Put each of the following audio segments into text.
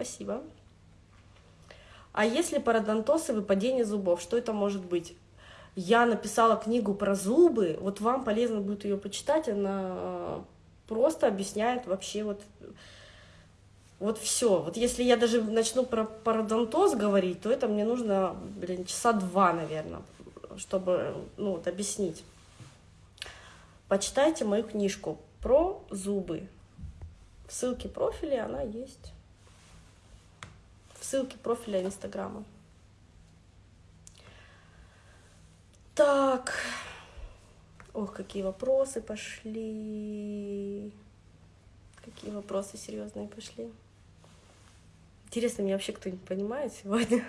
спасибо. А если пародонтоз и выпадение зубов, что это может быть? Я написала книгу про зубы, вот вам полезно будет ее почитать, она просто объясняет вообще вот, вот все. Вот если я даже начну про пародонтоз говорить, то это мне нужно, блин, часа два, наверное, чтобы, ну, вот, объяснить. Почитайте мою книжку про зубы. В ссылке профиля она есть. В ссылке профиля Инстаграма. Так. Ох, какие вопросы пошли. Какие вопросы серьезные пошли. Интересно, меня вообще кто-нибудь понимает сегодня?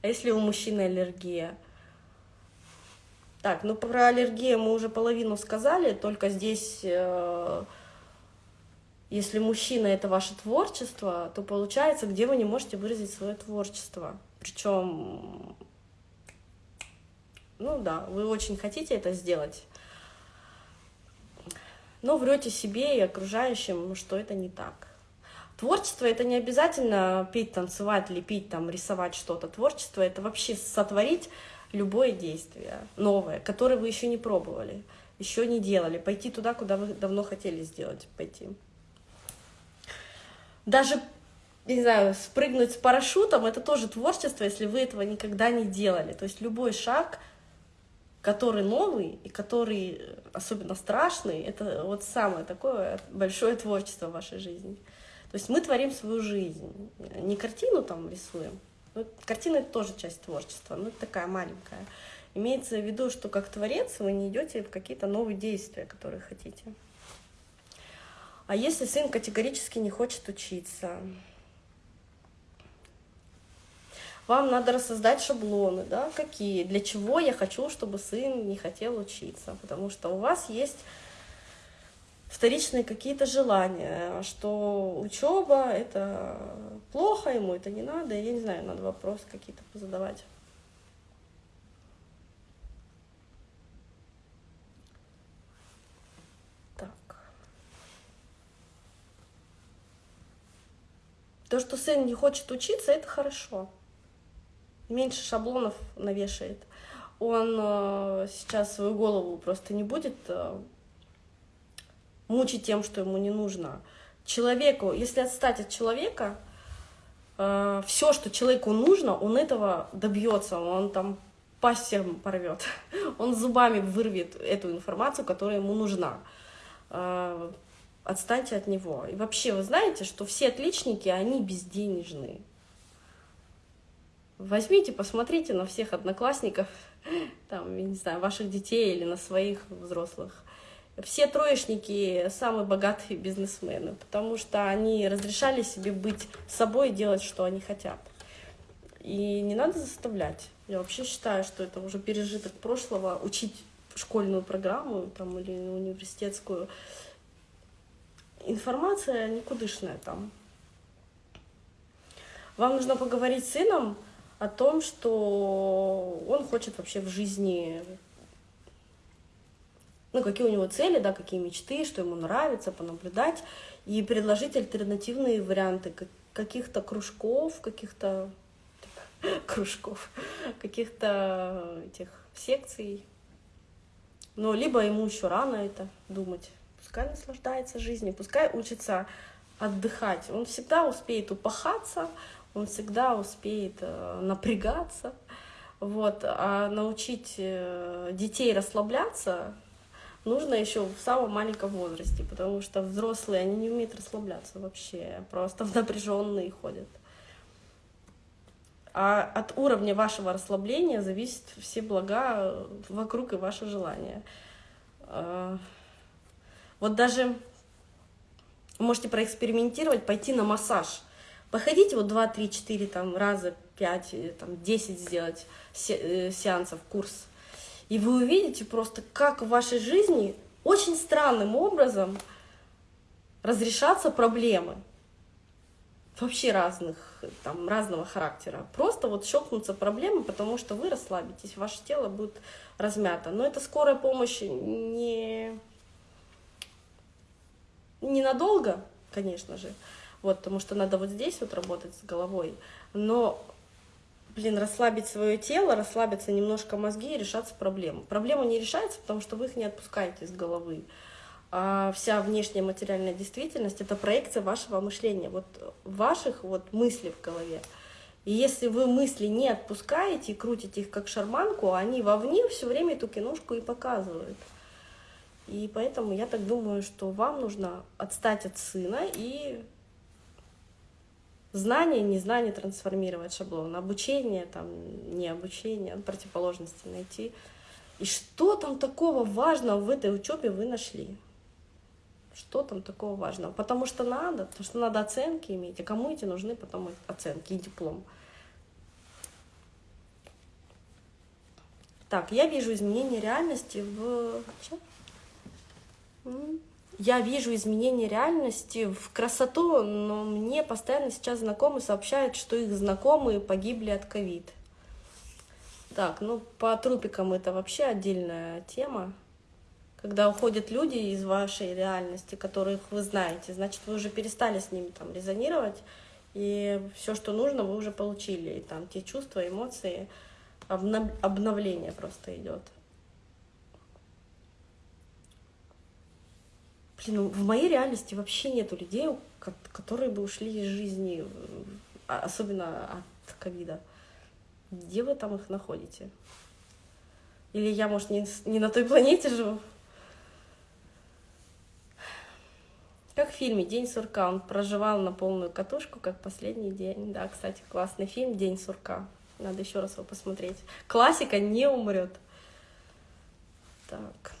А если у мужчины аллергия? Так, ну про аллергию мы уже половину сказали, только здесь, э, если мужчина это ваше творчество, то получается, где вы не можете выразить свое творчество. Причем, ну да, вы очень хотите это сделать, но врете себе и окружающим, что это не так. Творчество это не обязательно петь, танцевать, лепить, там, рисовать что-то. Творчество это вообще сотворить любое действие новое, которое вы еще не пробовали, еще не делали, пойти туда, куда вы давно хотели сделать, пойти. Даже, не знаю, спрыгнуть с парашютом, это тоже творчество, если вы этого никогда не делали. То есть любой шаг, который новый и который особенно страшный, это вот самое такое большое творчество в вашей жизни. То есть мы творим свою жизнь, не картину там рисуем, ну, картина это тоже часть творчества, но это такая маленькая. Имеется в виду, что как творец вы не идете в какие-то новые действия, которые хотите. А если сын категорически не хочет учиться, вам надо рассоздать шаблоны, да, какие, для чего я хочу, чтобы сын не хотел учиться, потому что у вас есть вторичные какие-то желания, что учеба это плохо, ему это не надо, я не знаю, надо вопросы какие-то позадавать. Так. То, что сын не хочет учиться, это хорошо. Меньше шаблонов навешает. Он э, сейчас свою голову просто не будет э, мучить тем, что ему не нужно. Человеку, если отстать от человека, э, все, что человеку нужно, он этого добьется, он там пасть порвет, он зубами вырвет эту информацию, которая ему нужна. Отстаньте от него. И вообще, вы знаете, что все отличники, они безденежные. Возьмите, посмотрите на всех одноклассников, там, я не знаю, ваших детей или на своих взрослых все троечники самые богатые бизнесмены, потому что они разрешали себе быть собой и делать, что они хотят. И не надо заставлять. Я вообще считаю, что это уже пережиток прошлого, учить школьную программу там, или университетскую. Информация никудышная там. Вам нужно поговорить с сыном о том, что он хочет вообще в жизни ну, какие у него цели, да, какие мечты, что ему нравится, понаблюдать, и предложить альтернативные варианты каких-то кружков, каких-то кружков, каких-то этих секций. Но либо ему еще рано это думать. Пускай наслаждается жизнью, пускай учится отдыхать. Он всегда успеет упахаться, он всегда успеет э, напрягаться. Вот. А научить э, детей расслабляться нужно еще в самом маленьком возрасте, потому что взрослые, они не умеют расслабляться вообще, просто в напряженные ходят. А от уровня вашего расслабления зависит все блага вокруг и ваше желание. Вот даже можете проэкспериментировать, пойти на массаж. Походите вот 2, 3, 4 там, раза, 5, там, 10 сделать э, сеансов, курс и вы увидите просто, как в вашей жизни очень странным образом разрешатся проблемы. Вообще разных, там, разного характера. Просто вот щелкнутся проблемы, потому что вы расслабитесь, ваше тело будет размято. Но это скорая помощь не, ненадолго, конечно же. вот, потому что надо вот здесь вот работать с головой, но, блин, расслабить свое тело, расслабиться немножко мозги и решаться проблему. Проблема не решается, потому что вы их не отпускаете из головы. А вся внешняя материальная действительность — это проекция вашего мышления, вот ваших вот мыслей в голове. И если вы мысли не отпускаете и крутите их как шарманку, они вовне все время эту киношку и показывают. И поэтому я так думаю, что вам нужно отстать от сына и знание, незнание трансформировать шаблон, обучение, там, не обучение, противоположности найти. И что там такого важного в этой учебе вы нашли? Что там такого важного? Потому что надо, потому что надо оценки иметь. А кому эти нужны потом оценки и диплом? Так, я вижу изменение реальности в... Я вижу изменение реальности в красоту, но мне постоянно сейчас знакомые сообщают, что их знакомые погибли от ковид. Так, ну по трупикам это вообще отдельная тема. Когда уходят люди из вашей реальности, которых вы знаете, значит, вы уже перестали с ними там резонировать, и все, что нужно, вы уже получили. И там те чувства, эмоции, обновление просто идет. Блин, ну в моей реальности вообще нету людей, которые бы ушли из жизни, а, особенно от ковида. Где вы там их находите? Или я, может, не, не на той планете живу? Как в фильме «День сурка». Он проживал на полную катушку, как последний день. Да, кстати, классный фильм «День сурка». Надо еще раз его посмотреть. Классика не умрет. Так.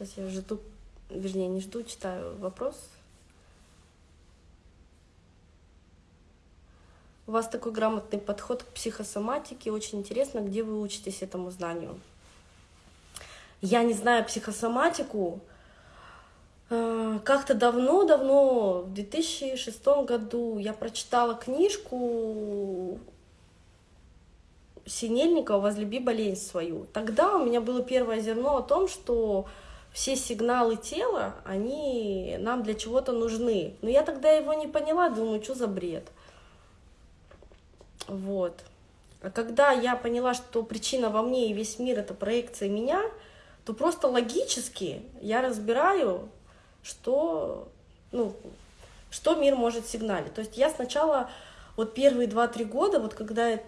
Сейчас я жду, вернее, не жду, читаю вопрос. У вас такой грамотный подход к психосоматике. Очень интересно, где вы учитесь этому знанию. Я не знаю психосоматику. Э, как-то давно-давно, в 2006 году, я прочитала книжку Синельникова «Возлюби болезнь свою». Тогда у меня было первое зерно о том, что все сигналы тела, они нам для чего-то нужны. Но я тогда его не поняла, думаю, что за бред. Вот. А когда я поняла, что причина во мне и весь мир — это проекция меня, то просто логически я разбираю, что, ну, что мир может сигналить. То есть я сначала, вот первые два-три года, вот когда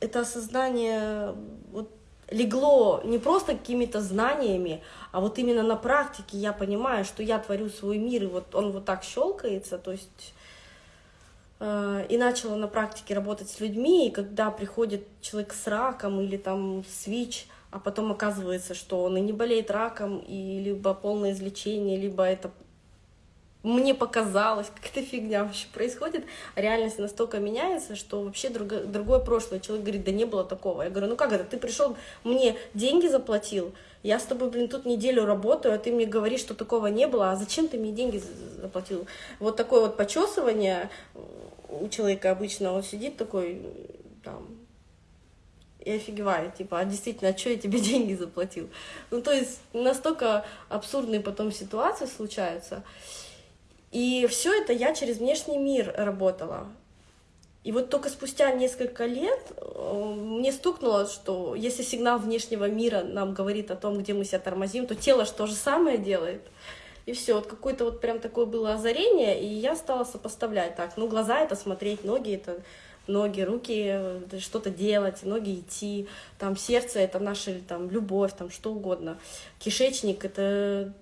это осознание вот, легло не просто какими-то знаниями, а вот именно на практике я понимаю, что я творю свой мир, и вот он вот так щелкается, то есть Э, и начала на практике работать с людьми, и когда приходит человек с раком или там с ВИЧ, а потом оказывается, что он и не болеет раком, и либо полное излечение, либо это мне показалось, какая-то фигня вообще происходит, реальность настолько меняется, что вообще друго, другое прошлое. Человек говорит, да не было такого. Я говорю, ну как это, ты пришел, мне деньги заплатил, я с тобой, блин, тут неделю работаю, а ты мне говоришь, что такого не было, а зачем ты мне деньги заплатил? Вот такое вот почесывание у человека обычно, он сидит такой, там, и офигевает, типа, а действительно, а что я тебе деньги заплатил? Ну, то есть настолько абсурдные потом ситуации случаются. И все это я через внешний мир работала. И вот только спустя несколько лет э, мне стукнуло, что если сигнал внешнего мира нам говорит о том, где мы себя тормозим, то тело же то же самое делает. И все, вот какое-то вот прям такое было озарение, и я стала сопоставлять так. Ну, глаза это смотреть, ноги это ноги, руки э, что-то делать, ноги идти, там сердце это наша там любовь, там что угодно. Кишечник это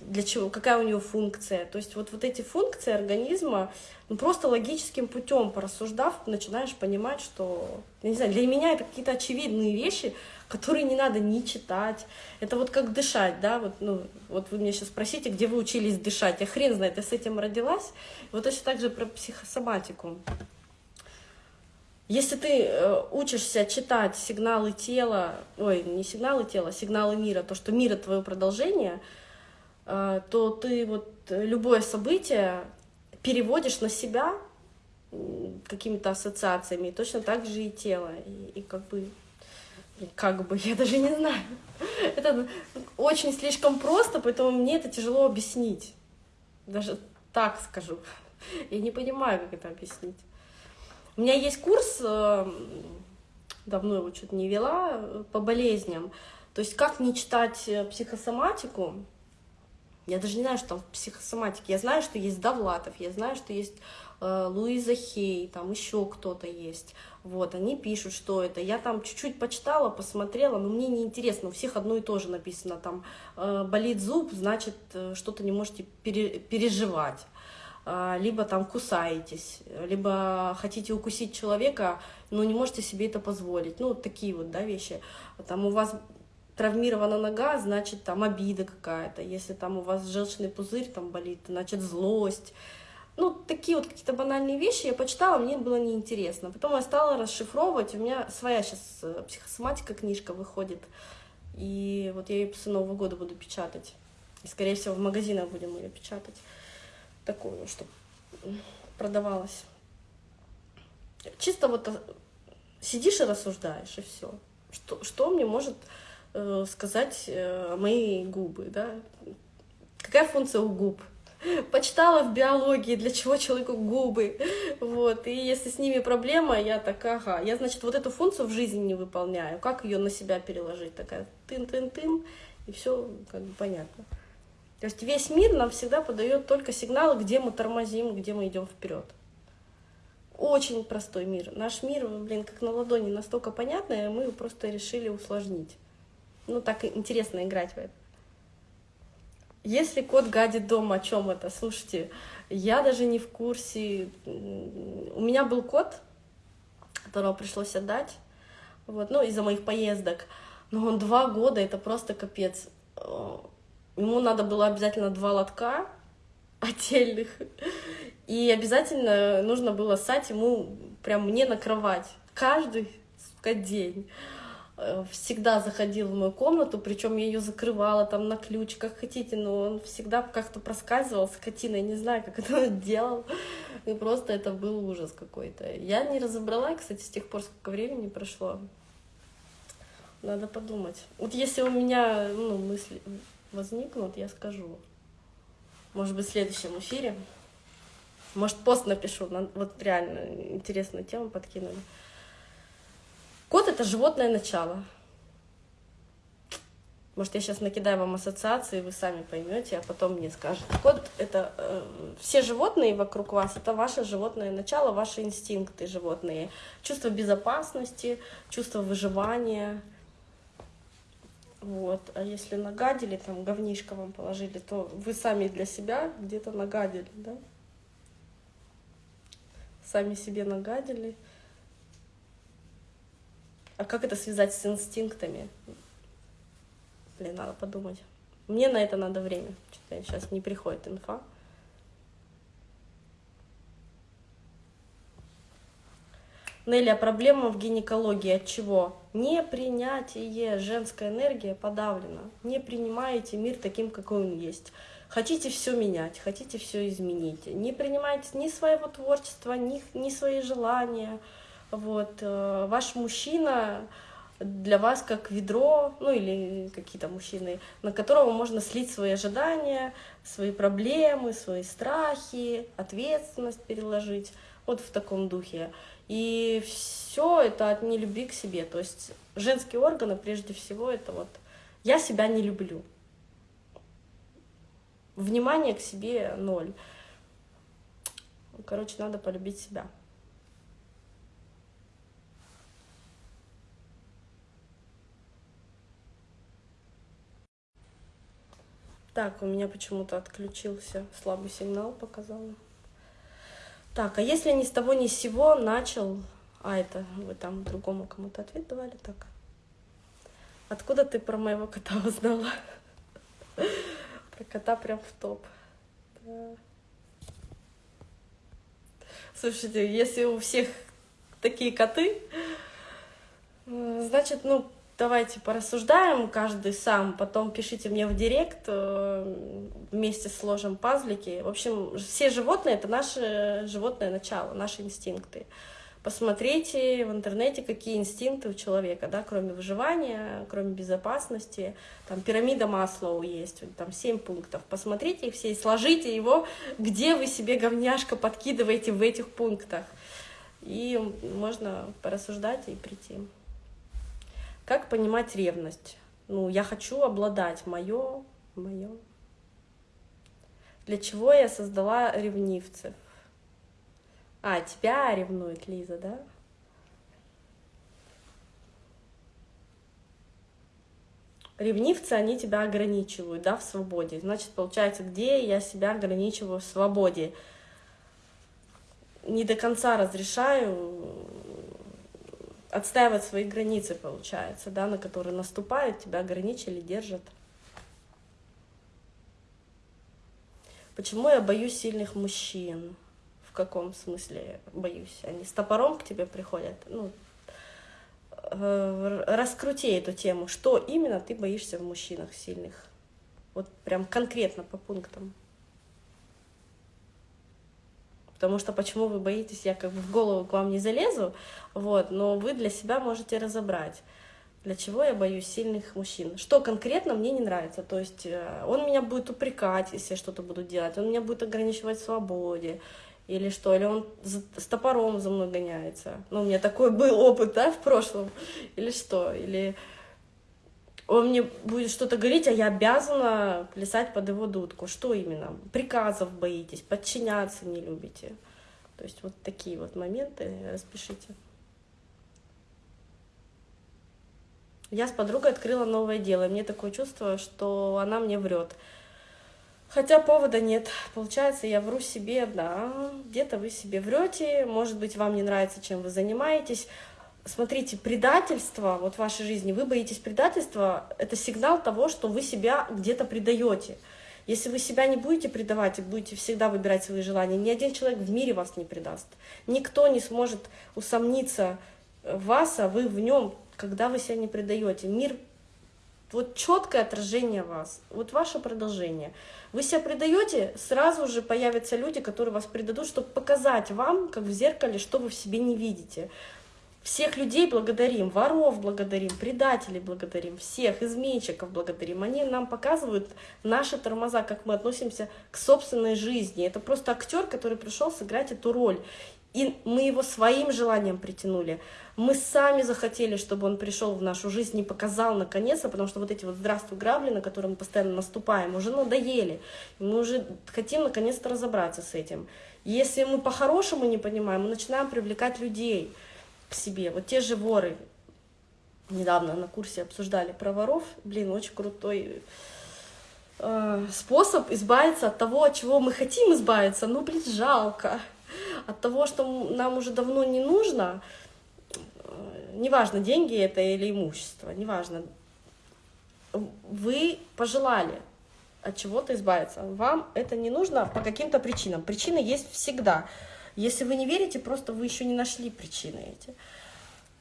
для чего, какая у него функция. То есть вот, вот эти функции организма, ну, просто логическим путем порассуждав, начинаешь понимать, что, я не знаю, для меня это какие-то очевидные вещи, которые не надо ни читать. Это вот как дышать, да, вот, ну, вот вы меня сейчас спросите, где вы учились дышать. Я хрен знает, я с этим родилась. Вот точно так же про психосоматику. Если ты э, учишься читать сигналы тела, ой, не сигналы тела, сигналы мира, то, что мир — это твое продолжение — то ты вот любое событие переводишь на себя, какими-то ассоциациями, и точно так же и тело. И, и как бы, как бы, я даже не знаю. Это очень слишком просто, поэтому мне это тяжело объяснить. Даже так скажу. Я не понимаю, как это объяснить. У меня есть курс, э, давно его что-то не вела, э, по болезням. То есть как не читать э, психосоматику, я даже не знаю, что там в психосоматике. Я знаю, что есть Довлатов, я знаю, что есть э, Луиза Хей, там еще кто-то есть. Вот, они пишут, что это. Я там чуть-чуть почитала, посмотрела, но мне не интересно. У всех одно и то же написано. Там э, болит зуб, значит, э, что-то не можете пере переживать. Э, либо там кусаетесь, либо хотите укусить человека, но не можете себе это позволить. Ну, такие вот, да, вещи. Там у вас травмирована нога, значит, там обида какая-то. Если там у вас желчный пузырь там болит, значит, злость. Ну, такие вот какие-то банальные вещи я почитала, мне было неинтересно. Потом я стала расшифровывать, у меня своя сейчас э, психосоматика книжка выходит. И вот я ее после Нового года буду печатать. И, скорее всего, в магазинах будем ее печатать. Такую, чтобы продавалась. Чисто вот э, сидишь и рассуждаешь, и все. Что, что мне может э, сказать э, мои губы, да? Какая функция у губ? Почитала в биологии, для чего человеку губы, вот, и если с ними проблема, я так, ага, я, значит, вот эту функцию в жизни не выполняю, как ее на себя переложить, такая тын-тын-тын, и все как бы понятно. То есть весь мир нам всегда подает только сигналы, где мы тормозим, где мы идем вперед. Очень простой мир. Наш мир, блин, как на ладони, настолько понятный, мы просто решили усложнить ну, так интересно играть в это. Если кот гадит дома, о чем это? Слушайте, я даже не в курсе. У меня был кот, которого пришлось отдать, вот, ну, из-за моих поездок. Но он два года, это просто капец. Ему надо было обязательно два лотка отдельных. И обязательно нужно было ссать ему прям мне на кровать. Каждый сука, день. Э, всегда заходил в мою комнату, причем я ее закрывала там на ключ, как хотите, но он всегда как-то проскальзывал, скотина, я не знаю, как это он делал, и просто это был ужас какой-то. Я не разобрала, кстати, с тех пор, сколько времени прошло. Надо подумать. Вот если у меня ну, мысли возникнут, я скажу. Может быть, в следующем эфире. Может, пост напишу. Вот реально интересную тему подкинули. Кот — это животное начало. Может, я сейчас накидаю вам ассоциации, вы сами поймете, а потом мне скажете. Кот — это э, все животные вокруг вас, это ваше животное начало, ваши инстинкты животные. Чувство безопасности, чувство выживания. Вот. А если нагадили, там, говнишко вам положили, то вы сами для себя где-то нагадили, да? Сами себе нагадили. А как это связать с инстинктами? Блин, надо подумать. Мне на это надо время. Что-то сейчас не приходит инфа. Нелли, а проблема в гинекологии от чего? Непринятие. Женская энергия подавлена. Не принимаете мир таким, какой он есть. Хотите все менять, хотите все изменить. Не принимаете ни своего творчества, ни, ни свои желания. Вот, э, ваш мужчина для вас как ведро, ну или какие-то мужчины, на которого можно слить свои ожидания, свои проблемы, свои страхи, ответственность переложить, вот в таком духе. И все это от нелюбви к себе. То есть женские органы, прежде всего, это вот я себя не люблю. Внимание к себе ноль. Короче, надо полюбить себя. Так, у меня почему-то отключился слабый сигнал, показала. Так, а если ни с того ни с сего начал... А, это вы там другому кому-то ответ давали, так. Откуда ты про моего кота узнала? Про кота прям в топ. Слушайте, если у всех такие коты, значит, ну, давайте порассуждаем каждый сам, потом пишите мне в директ, э, вместе сложим пазлики. В общем, все животные — это наше животное начало, наши инстинкты. Посмотрите в интернете, какие инстинкты у человека, да, кроме выживания, кроме безопасности. Там пирамида Маслоу есть, там семь пунктов. Посмотрите их все и сложите его, где вы себе говняшка подкидываете в этих пунктах. И можно порассуждать и прийти. Как понимать ревность? Ну, я хочу обладать, мое, мое. Для чего я создала ревнивцев? А, тебя ревнует Лиза, да? Ревнивцы, они тебя ограничивают, да, в свободе. Значит, получается, где я себя ограничиваю в свободе? Не до конца разрешаю отстаивать свои границы, получается, да, на которые наступают, тебя ограничили, держат. Почему я боюсь сильных мужчин? В каком смысле боюсь? Они с топором к тебе приходят? Ну, э, раскрути эту тему. Что именно ты боишься в мужчинах сильных? Вот прям конкретно по пунктам потому что почему вы боитесь, я как бы в голову к вам не залезу, вот, но вы для себя можете разобрать. Для чего я боюсь сильных мужчин? Что конкретно мне не нравится? То есть э, он меня будет упрекать, если я что-то буду делать, он меня будет ограничивать в свободе, или что, или он с топором за мной гоняется. Ну, у меня такой был опыт, да, в прошлом, или что, или он мне будет что-то говорить, а я обязана плясать под его дудку. Что именно? Приказов боитесь, подчиняться не любите. То есть вот такие вот моменты распишите. Я с подругой открыла новое дело, и мне такое чувство, что она мне врет. Хотя повода нет. Получается, я вру себе, да, где-то вы себе врете, может быть, вам не нравится, чем вы занимаетесь, смотрите, предательство вот в вашей жизни, вы боитесь предательства, это сигнал того, что вы себя где-то предаете. Если вы себя не будете предавать и будете всегда выбирать свои желания, ни один человек в мире вас не предаст. Никто не сможет усомниться в вас, а вы в нем, когда вы себя не предаете. Мир вот четкое отражение вас, вот ваше продолжение. Вы себя предаете, сразу же появятся люди, которые вас предадут, чтобы показать вам, как в зеркале, что вы в себе не видите. Всех людей благодарим, воров благодарим, предателей благодарим, всех изменщиков благодарим. Они нам показывают наши тормоза, как мы относимся к собственной жизни. Это просто актер, который пришел сыграть эту роль. И мы его своим желанием притянули. Мы сами захотели, чтобы он пришел в нашу жизнь и показал наконец-то, потому что вот эти вот «здравствуй, грабли», на которые мы постоянно наступаем, уже надоели. Мы уже хотим наконец-то разобраться с этим. Если мы по-хорошему не понимаем, мы начинаем привлекать людей – к себе. Вот те же воры, недавно на курсе обсуждали про воров, блин, очень крутой э, способ избавиться от того, от чего мы хотим избавиться, ну, блин, жалко. От того, что нам уже давно не нужно, э, неважно, деньги это или имущество, неважно, вы пожелали от чего-то избавиться. Вам это не нужно по каким-то причинам. Причины есть всегда. Если вы не верите, просто вы еще не нашли причины эти.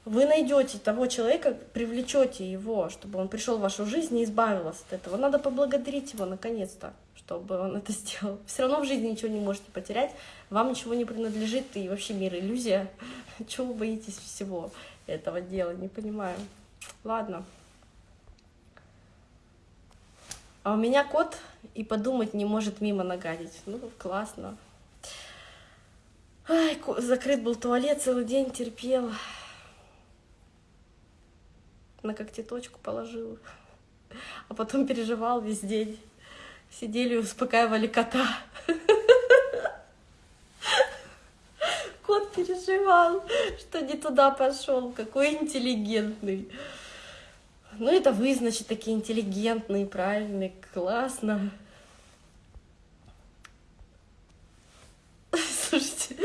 Вы найдете того человека, привлечете его, чтобы он пришел в вашу жизнь и избавился от этого. Надо поблагодарить его наконец-то, чтобы он это сделал. Все равно в жизни ничего не можете потерять, вам ничего не принадлежит, и вообще мир иллюзия. Чего вы боитесь всего этого дела, не понимаю. Ладно. А у меня кот и подумать не может мимо нагадить. Ну, классно. Ай, закрыт был туалет, целый день терпел. На когтеточку положил. А потом переживал весь день. Сидели и успокаивали кота. Кот переживал, что не туда пошел. Какой интеллигентный. Ну, это вы, значит, такие интеллигентные, правильные, классно. Слушайте,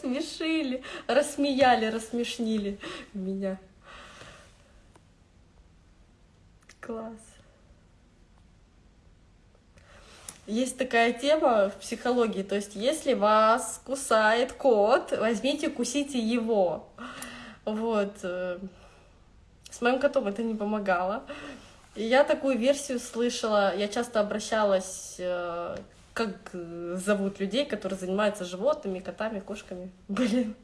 рассмешили, рассмеяли, рассмешнили меня. Класс. Есть такая тема в психологии, то есть если вас кусает кот, возьмите, кусите его. Вот. Э, С моим котом это не помогало. И я такую версию слышала, я часто обращалась, э, как зовут людей, которые занимаются животными, котами, кошками. Блин,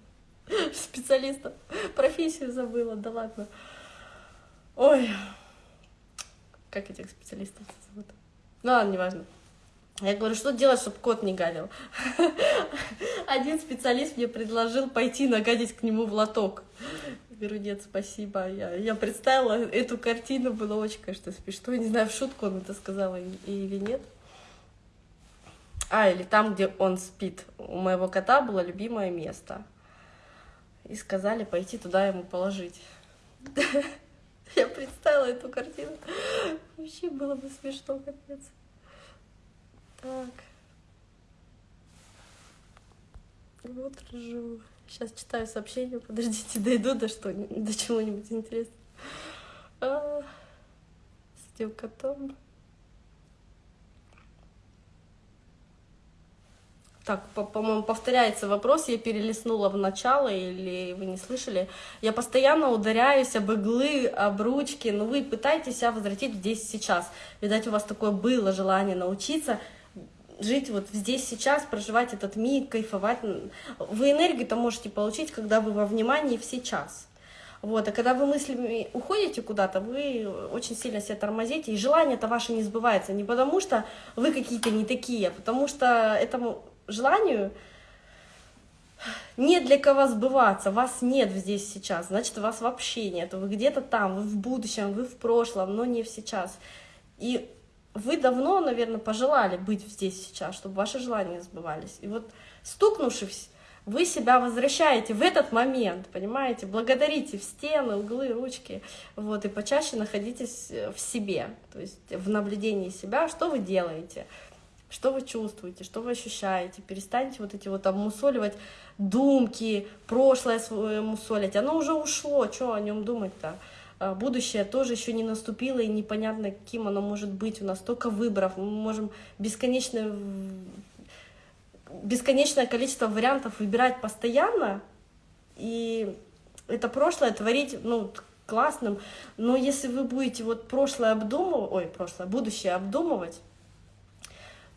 специалистов. Профессию забыла, да ладно. Ой, как этих специалистов зовут? Ну ладно, неважно. Я говорю, что делать, чтобы кот не гадил? Один специалист мне предложил пойти нагадить к нему в лоток. Я говорю, нет, спасибо. Я, я представила эту картину, было очень, конечно, смешно. Я не знаю, в шутку он это сказал или нет. А, или там, где он спит. У моего кота было любимое место. И сказали пойти туда ему положить. Я представила эту картину. Вообще было бы смешно, капец. Так. Вот ржу. Сейчас читаю сообщение. Подождите, дойду до что до чего-нибудь интересного. А, с этим котом. Так, по-моему, по повторяется вопрос, я перелистнула в начало, или вы не слышали. Я постоянно ударяюсь об иглы, об ручки, но вы пытаетесь себя возвратить здесь сейчас. Видать, у вас такое было желание научиться жить вот здесь сейчас, проживать этот миг, кайфовать. Вы энергию-то можете получить, когда вы во внимании в сейчас. Вот, а когда вы мыслями уходите куда-то, вы очень сильно себя тормозите, и желание-то ваше не сбывается. Не потому что вы какие-то не такие, а потому что этому желанию нет для кого сбываться, вас нет здесь сейчас, значит, вас вообще нет, вы где-то там, вы в будущем, вы в прошлом, но не в сейчас. И вы давно, наверное, пожелали быть здесь сейчас, чтобы ваши желания сбывались. И вот стукнувшись, вы себя возвращаете в этот момент, понимаете, благодарите в стены, углы, ручки, вот, и почаще находитесь в себе, то есть в наблюдении себя, что вы делаете, что вы чувствуете, что вы ощущаете. Перестаньте вот эти вот там мусоливать думки, прошлое свое мусолить. Оно уже ушло, что о нем думать-то? А, будущее тоже еще не наступило, и непонятно, каким оно может быть. У нас столько выборов, мы можем бесконечное, бесконечное количество вариантов выбирать постоянно, и это прошлое творить, ну, классным, но если вы будете вот прошлое обдумывать, ой, прошлое, будущее обдумывать,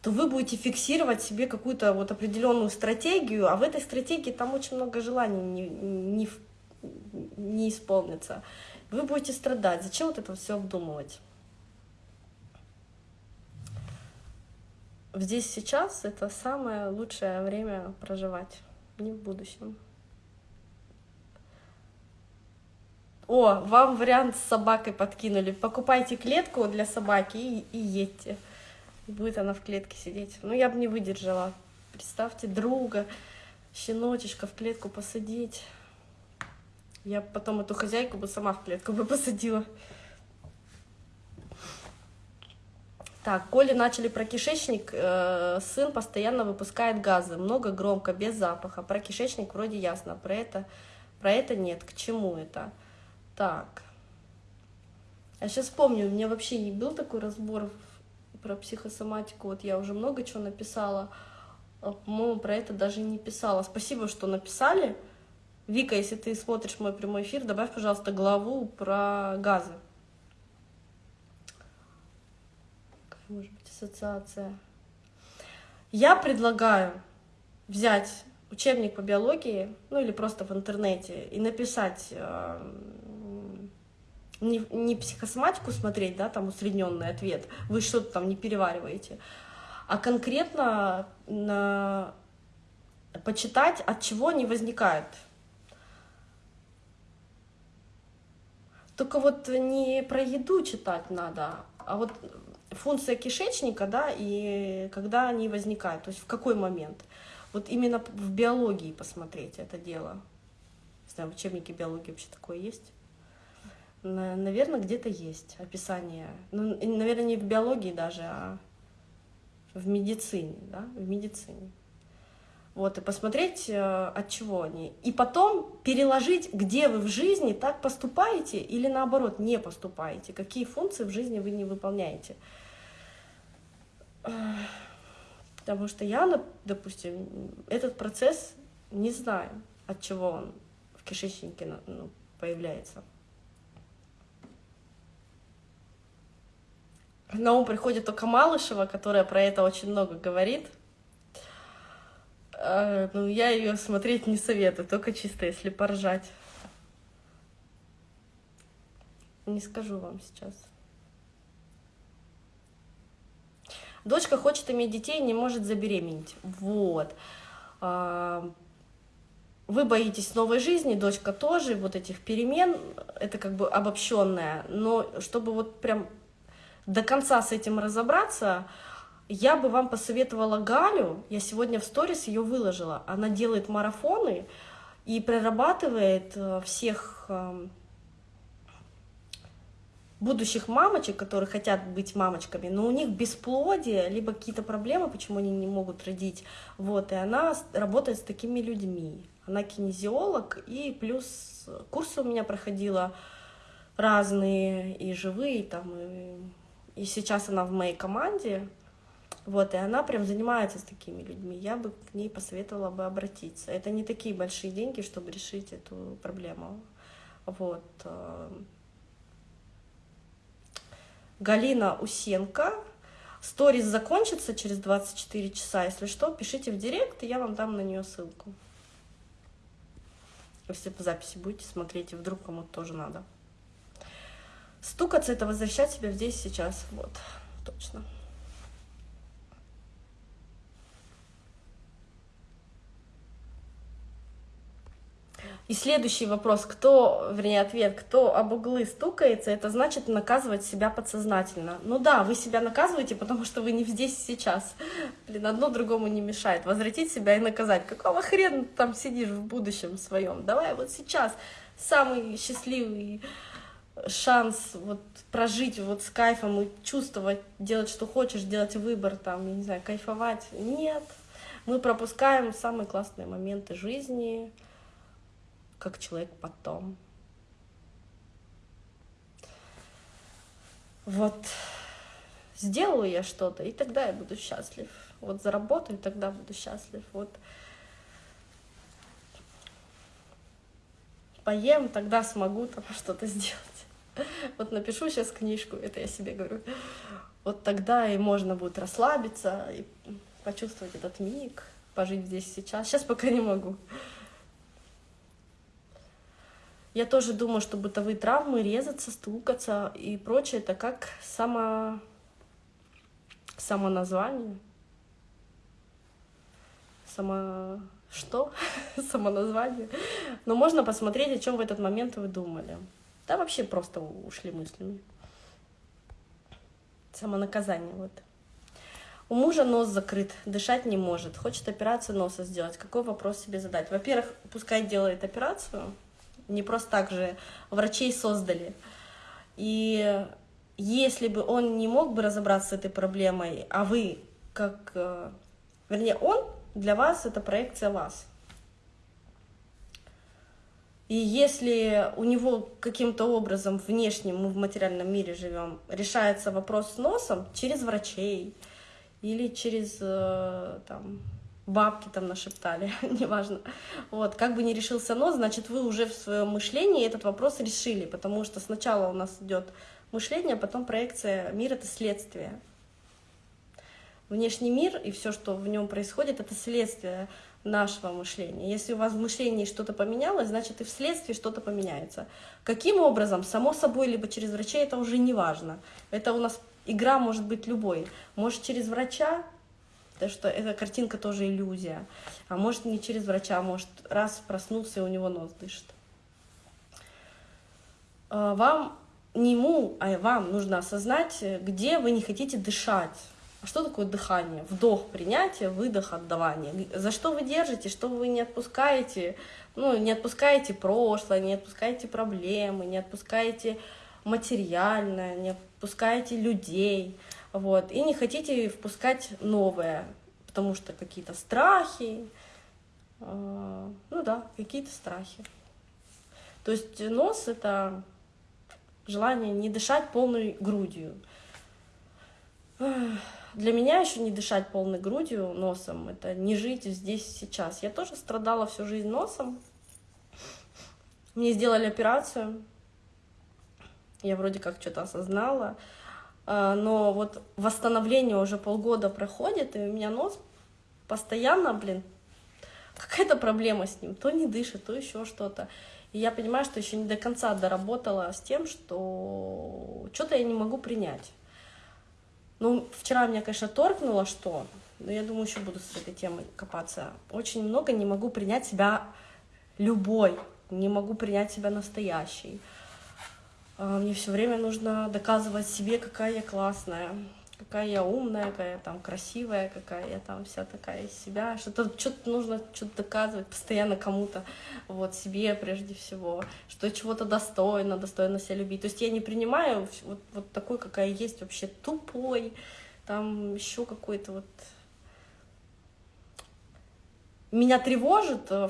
то вы будете фиксировать себе какую-то вот определенную стратегию, а в этой стратегии там очень много желаний не, не, не исполнится. Вы будете страдать. Зачем вот это все обдумывать? Здесь сейчас это самое лучшее время проживать, не в будущем. О, вам вариант с собакой подкинули. Покупайте клетку для собаки и, и едьте будет она в клетке сидеть. Ну, я бы не выдержала. Представьте, друга, щеночечка в клетку посадить. Я потом эту хозяйку бы сама в клетку бы посадила. Так, Коли начали про кишечник, э, сын постоянно выпускает газы, много, громко, без запаха. Про кишечник вроде ясно, про это, про это нет. К чему это? Так. Я сейчас помню, у меня вообще был такой разбор про психосоматику, вот я уже много чего написала, а, по-моему, про это даже не писала. Спасибо, что написали. Вика, если ты смотришь мой прямой эфир, добавь, пожалуйста, главу про газы. Какая может быть ассоциация? Я предлагаю взять учебник по биологии, ну или просто в интернете, и написать э, не, не психосоматику смотреть, да, там усредненный ответ, вы что-то там не перевариваете, а конкретно на... почитать, от чего они возникают. Только вот не про еду читать надо, а вот функция кишечника, да, и когда они возникают, то есть в какой момент. Вот именно в биологии посмотреть это дело. Не знаю, в учебнике биологии вообще такое есть. Наверное, где-то есть описание. Ну, наверное, не в биологии даже, а в медицине, да, в медицине. Вот, и посмотреть, э, от чего они. И потом переложить, где вы в жизни так поступаете или наоборот не поступаете, какие функции в жизни вы не выполняете. Потому что я, допустим, этот процесс не знаю, от чего он в кишечнике ну, появляется. На ум приходит только Малышева, которая про это очень много говорит. А, ну, я ее смотреть не советую, только чисто если поржать. Не скажу вам сейчас. Дочка хочет иметь детей, не может забеременеть. Вот. А, вы боитесь новой жизни, дочка тоже, вот этих перемен, это как бы обобщенное, но чтобы вот прям до конца с этим разобраться, я бы вам посоветовала Галю, я сегодня в сторис ее выложила, она делает марафоны и прорабатывает э, всех эм, будущих мамочек, которые хотят быть мамочками, но у них бесплодие, либо какие-то проблемы, почему они не могут родить, вот, и она работает с такими людьми. Она кинезиолог, и плюс курсы у меня проходила разные, и живые, там, и, и сейчас она в моей команде, вот, и она прям занимается с такими людьми. Я бы к ней посоветовала бы обратиться. Это не такие большие деньги, чтобы решить эту проблему. Вот. Э, Галина Усенко. Сторис закончится через 24 часа. Если что, пишите в директ, и я вам дам на нее ссылку. Если по записи будете смотреть, и вдруг кому-то тоже надо. Стукаться — это возвращать себя здесь сейчас. Вот, точно. И следующий вопрос, кто, вернее, ответ, кто об углы стукается, это значит наказывать себя подсознательно. Ну да, вы себя наказываете, потому что вы не здесь сейчас. Блин, одно другому не мешает. Возвратить себя и наказать. Какого хрена ты там сидишь в будущем своем? Давай вот сейчас самый счастливый шанс вот прожить вот с кайфом и чувствовать, делать, что хочешь, делать выбор, там, я не знаю, кайфовать. Нет, мы пропускаем самые классные моменты жизни, как человек потом. Вот сделаю я что-то, и тогда я буду счастлив. Вот заработаю, тогда буду счастлив. Вот поем, тогда смогу там что-то сделать. Вот напишу сейчас книжку, это я себе говорю. Вот тогда и можно будет расслабиться и почувствовать этот миг, пожить здесь сейчас. Сейчас пока не могу. Я тоже думаю, что бытовые травмы, резаться, стукаться и прочее, это как само... самоназвание. Само... Что? Самоназвание. Но можно посмотреть, о чем в этот момент вы думали. Да, вообще просто ушли мыслями. Самонаказание, вот. У мужа нос закрыт, дышать не может, хочет операцию носа сделать. Какой вопрос себе задать? Во-первых, пускай делает операцию, не просто так же врачей создали. И если бы он не мог бы разобраться с этой проблемой, а вы, как, э, вернее, он для вас это проекция вас. И если у него каким-то образом внешним, мы в материальном мире живем, решается вопрос с носом через врачей или через э, там, бабки там нашептали, неважно. Вот, как бы не решился нос, значит, вы уже в своем мышлении этот вопрос решили, потому что сначала у нас идет мышление, а потом проекция. Мир — это следствие. Внешний мир и все, что в нем происходит, это следствие нашего мышления. Если у вас в мышлении что-то поменялось, значит и вследствие что-то поменяется. Каким образом? Само собой, либо через врачей, это уже не важно. Это у нас игра может быть любой. Может через врача, Потому что эта картинка тоже иллюзия. А может не через врача, а может раз проснулся и у него нос дышит. А, вам, не ему, а вам нужно осознать, где вы не хотите дышать. А что такое дыхание? Вдох, принятие, выдох, отдавание. За что вы держите, что вы не отпускаете? Ну, не отпускаете прошлое, не отпускаете проблемы, не отпускаете материальное, не отпускаете людей вот, и не хотите впускать новое, потому что какие-то страхи, э, ну да, какие-то страхи. То есть нос — это желание не дышать полной грудью. Для меня еще не дышать полной грудью, носом, это не жить здесь сейчас. Я тоже страдала всю жизнь носом. Мне сделали операцию, я вроде как что-то осознала, а, но вот восстановление уже полгода проходит, и у меня нос постоянно, блин, какая-то проблема с ним, то не дышит, то еще что-то. И я понимаю, что еще не до конца доработала с тем, что что-то я не могу принять. Ну, вчера меня, конечно, торкнуло, что, но я думаю, еще буду с этой темой копаться. Очень много не могу принять себя любой, не могу принять себя настоящей. А, мне все время нужно доказывать себе, какая я классная, какая я умная, какая я там красивая, какая я там вся такая из себя. Что-то что-то нужно что-то доказывать постоянно кому-то, вот себе прежде всего, что чего-то достойно, достойно себя любить. То есть я не принимаю вот, вот такой, какая есть, вообще тупой, там еще какой-то вот... Меня тревожит э,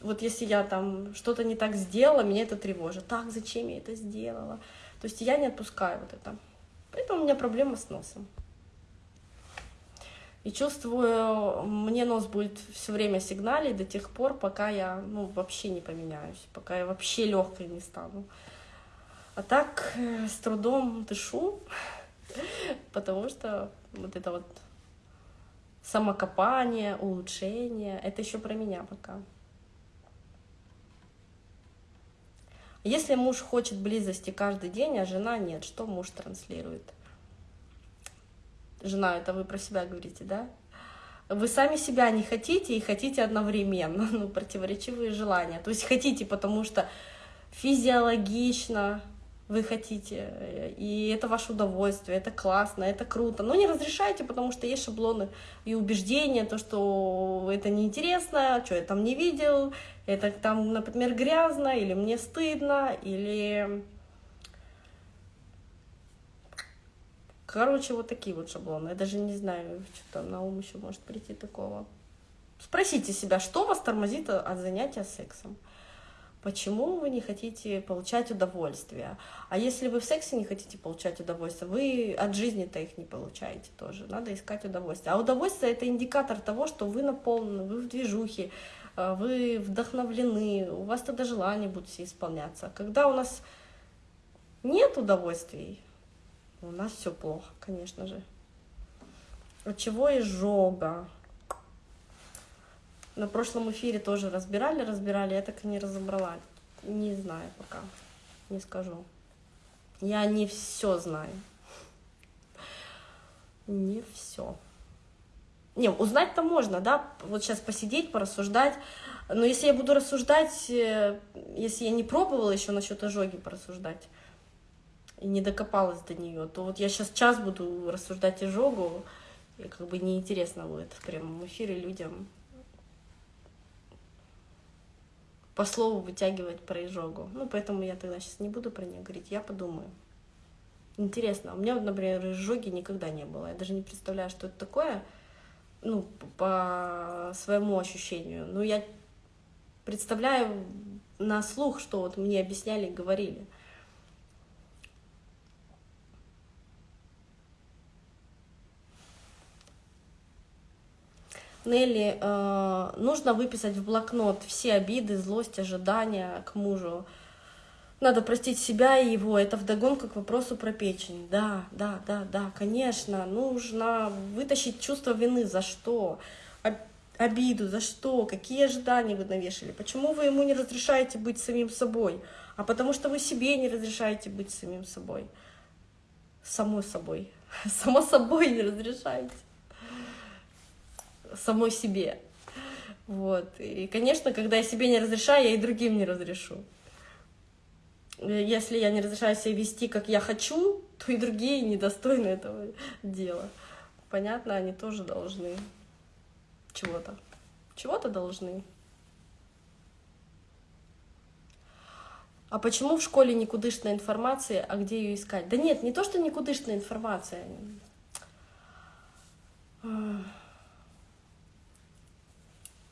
вот если я там что-то не так сделала, меня это тревожит. Так, зачем я это сделала? То есть я не отпускаю вот это. Поэтому у меня проблема с носом. И чувствую, мне нос будет все время сигналить до тех пор, пока я ну, вообще не поменяюсь, пока я вообще легкой не стану. А так э, с трудом дышу, потому что вот это вот самокопание, улучшение, это еще про меня пока. Если муж хочет близости каждый день, а жена нет, что муж транслирует? Жена, это вы про себя говорите, да? Вы сами себя не хотите и хотите одновременно, ну, противоречивые желания. То есть хотите, потому что физиологично, вы хотите, и это ваше удовольствие, это классно, это круто, но не разрешайте, потому что есть шаблоны и убеждения, то, что это неинтересно, что я там не видел, это там, например, грязно, или мне стыдно, или... Короче, вот такие вот шаблоны. Я даже не знаю, что-то на ум еще может прийти такого. Спросите себя, что вас тормозит от занятия сексом? Почему вы не хотите получать удовольствие? А если вы в сексе не хотите получать удовольствие, вы от жизни-то их не получаете тоже. Надо искать удовольствие. А удовольствие — это индикатор того, что вы наполнены, вы в движухе, э, вы вдохновлены, у вас тогда желания будут все исполняться. Когда у нас нет удовольствий, у нас все плохо, конечно же. От чего изжога? На прошлом эфире тоже разбирали, разбирали, я так и не разобрала. Не знаю пока, не скажу. Я не все знаю. Не все. Не, узнать-то можно, да, вот сейчас посидеть, порассуждать. Но если я буду рассуждать, э, если я не пробовала еще насчет ожоги порассуждать и не докопалась до нее, то вот я сейчас час буду рассуждать ожогу, и как бы неинтересно будет в прямом эфире людям по слову вытягивать про изжогу. Ну, поэтому я тогда сейчас не буду про нее говорить, я подумаю. Интересно, у меня, например, изжоги никогда не было. Я даже не представляю, что это такое, ну, по своему ощущению. Но я представляю на слух, что вот мне объясняли и говорили. Нелли, э, нужно выписать в блокнот все обиды, злость, ожидания к мужу. Надо простить себя и его. Это вдогонку к вопросу про печень. Да, да, да, да, конечно. Нужно вытащить чувство вины. За что? Обиду. За что? Какие ожидания вы навешали? Почему вы ему не разрешаете быть самим собой? А потому что вы себе не разрешаете быть самим собой. Самой собой. Само собой не разрешаете самой себе. Вот. И, конечно, когда я себе не разрешаю, я и другим не разрешу. Если я не разрешаю себя вести, как я хочу, то и другие недостойны этого дела. Понятно, они тоже должны чего-то. Чего-то должны. А почему в школе никудышная информация, а где ее искать? Да нет, не то, что никудышная информация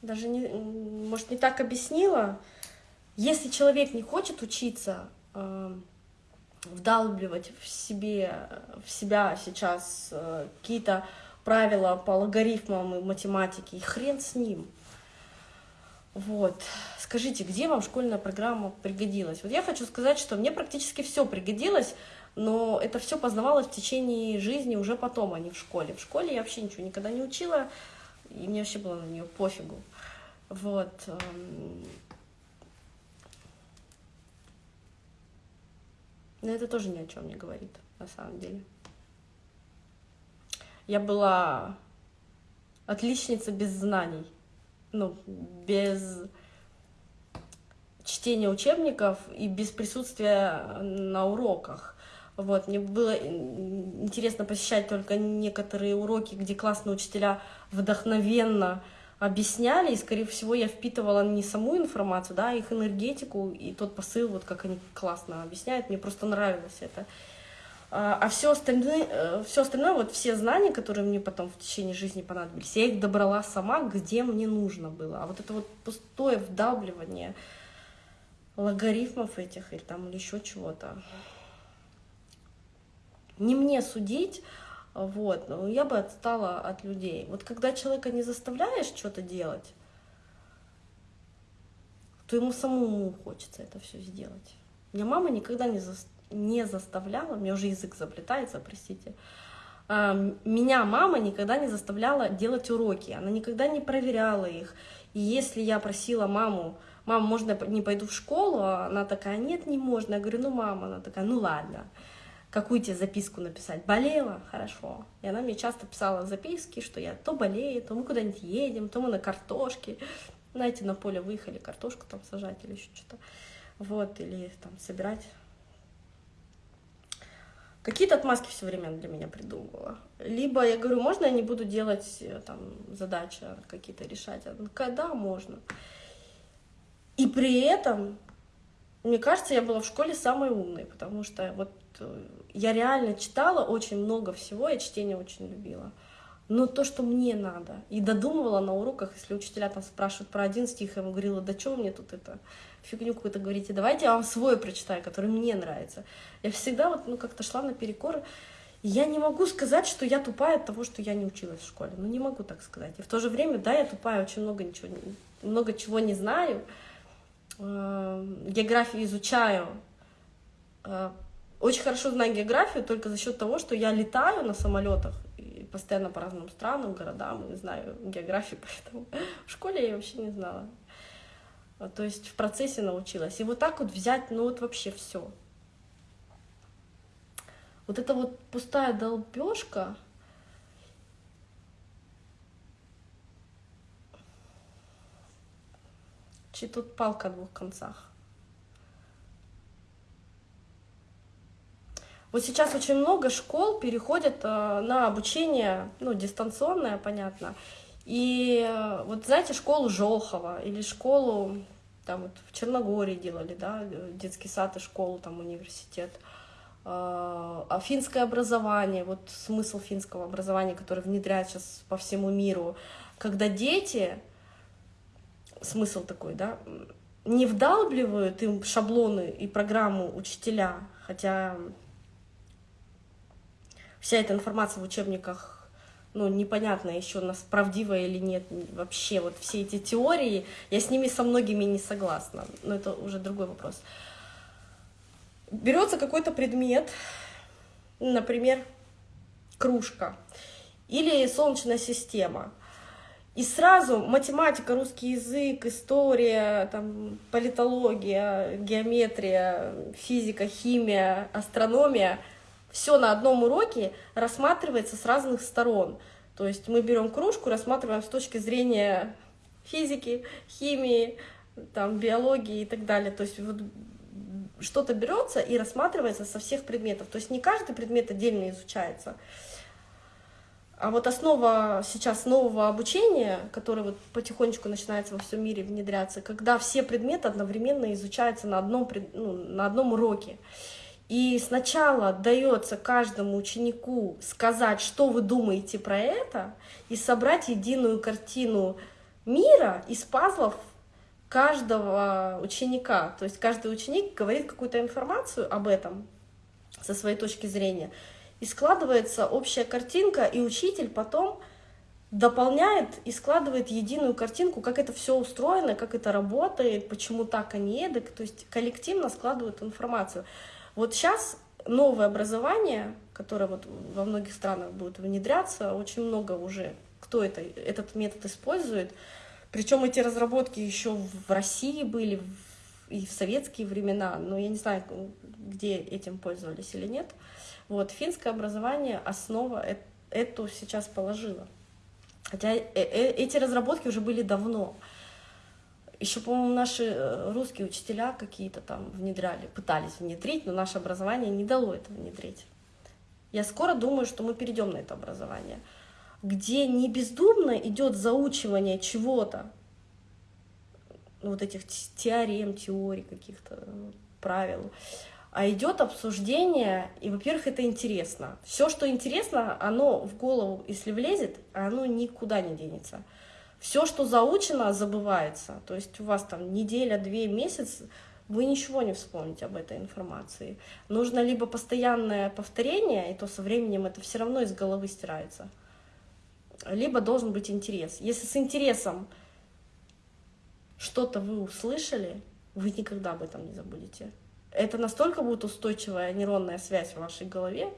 даже не, может, не так объяснила. Если человек не хочет учиться э, вдалбливать в, себе, в себя сейчас э, какие-то правила по логарифмам и математике, и хрен с ним. Вот. Скажите, где вам школьная программа пригодилась? Вот я хочу сказать, что мне практически все пригодилось, но это все познавалось в течение жизни уже потом, а не в школе. В школе я вообще ничего никогда не учила, и мне вообще было на нее пофигу. Вот. Эм. Но это тоже ни о чем не говорит, на самом деле. Я была отличница без знаний, ну, без чтения учебников и без присутствия на уроках. Вот, мне было интересно посещать только некоторые уроки, где классные учителя вдохновенно объясняли, и, скорее всего, я впитывала не саму информацию, да, а их энергетику и тот посыл, вот как они классно объясняют, мне просто нравилось это. А, а все остальное, э, все остальное, вот все знания, которые мне потом в течение жизни понадобились, я их добрала сама, где мне нужно было. А вот это вот пустое вдавливание логарифмов этих или там или еще чего-то, не мне судить, вот, но я бы отстала от людей. Вот когда человека не заставляешь что-то делать, то ему самому хочется это все сделать. Меня мама никогда не, за... не заставляла, у меня уже язык заплетается, простите, а, меня мама никогда не заставляла делать уроки, она никогда не проверяла их. И если я просила маму, мама, можно я не пойду в школу, а она такая, нет, не можно. Я говорю, ну, мама, она такая, ну, ладно какую тебе записку написать. Болела? Хорошо. И она мне часто писала записки, что я то болею, то мы куда-нибудь едем, то мы на картошке. Знаете, на поле выехали, картошку там сажать или еще что-то. Вот, или там собирать. Какие-то отмазки все время для меня придумывала. Либо я говорю, можно я не буду делать э, там задачи какие-то решать? Она когда можно? И при этом, мне кажется, я была в школе самой умной, потому что вот э, я реально читала очень много всего, я чтение очень любила. Но то, что мне надо. И додумывала на уроках, если учителя там спрашивают про один стих, я ему говорила, да что мне тут это, фигню какую-то говорите, давайте я вам свой прочитаю, который мне нравится. Я всегда вот, ну, как-то шла наперекор. Я не могу сказать, что я тупая от того, что я не училась в школе. Ну, не могу так сказать. И в то же время, да, я тупая, очень много, ничего, много чего не знаю. Эм, географию изучаю, э, очень хорошо знаю географию только за счет того, что я летаю на самолетах и постоянно по разным странам, городам, и знаю географию, поэтому в школе я вообще не знала. А, то есть в процессе научилась. И вот так вот взять, ну вот вообще все. Вот это вот пустая долбежка, чи тут палка о двух концах. Вот сейчас очень много школ переходят э, на обучение, ну, дистанционное, понятно. И э, вот знаете, школу Жохова или школу, там вот в Черногории делали, да, детский сад и школу, там университет. Э, а финское образование, вот смысл финского образования, который внедряют сейчас по всему миру, когда дети, смысл такой, да, не вдалбливают им шаблоны и программу учителя, хотя вся эта информация в учебниках ну, непонятно еще, нас правдивая или нет, вообще вот все эти теории, я с ними со многими не согласна, но это уже другой вопрос. Берется какой-то предмет, например, кружка или солнечная система, и сразу математика, русский язык, история, там, политология, геометрия, физика, химия, астрономия — все на одном уроке рассматривается с разных сторон. То есть мы берем кружку, рассматриваем с точки зрения физики, химии, там, биологии и так далее. То есть вот что-то берется и рассматривается со всех предметов. То есть не каждый предмет отдельно изучается. А вот основа сейчас нового обучения, которое вот потихонечку начинается во всем мире внедряться, когда все предметы одновременно изучаются на одном, ну, на одном уроке. И сначала дается каждому ученику сказать, что вы думаете про это, и собрать единую картину мира из пазлов каждого ученика. То есть каждый ученик говорит какую-то информацию об этом со своей точки зрения. И складывается общая картинка, и учитель потом дополняет и складывает единую картинку, как это все устроено, как это работает, почему так, а не эдак. То есть коллективно складывают информацию. Вот сейчас новое образование, которое вот во многих странах будет внедряться, очень много уже кто это, этот метод использует. Причем эти разработки еще в России были и в советские времена, но я не знаю, где этим пользовались или нет. Вот, финское образование, основа эту сейчас положила. Хотя э, э, эти разработки уже были давно. Еще, по-моему, наши э, русские учителя какие-то там внедряли, пытались внедрить, но наше образование не дало это внедрить. Я скоро думаю, что мы перейдем на это образование, где не бездумно идет заучивание чего-то, вот этих теорем, теорий каких-то правил, а идет обсуждение, и, во-первых, это интересно. Все, что интересно, оно в голову, если влезет, оно никуда не денется. Все, что заучено, забывается. То есть у вас там неделя, две, месяц, вы ничего не вспомните об этой информации. Нужно либо постоянное повторение, и то со временем это все равно из головы стирается, либо должен быть интерес. Если с интересом что-то вы услышали, вы никогда об этом не забудете это настолько будет устойчивая нейронная связь в вашей голове,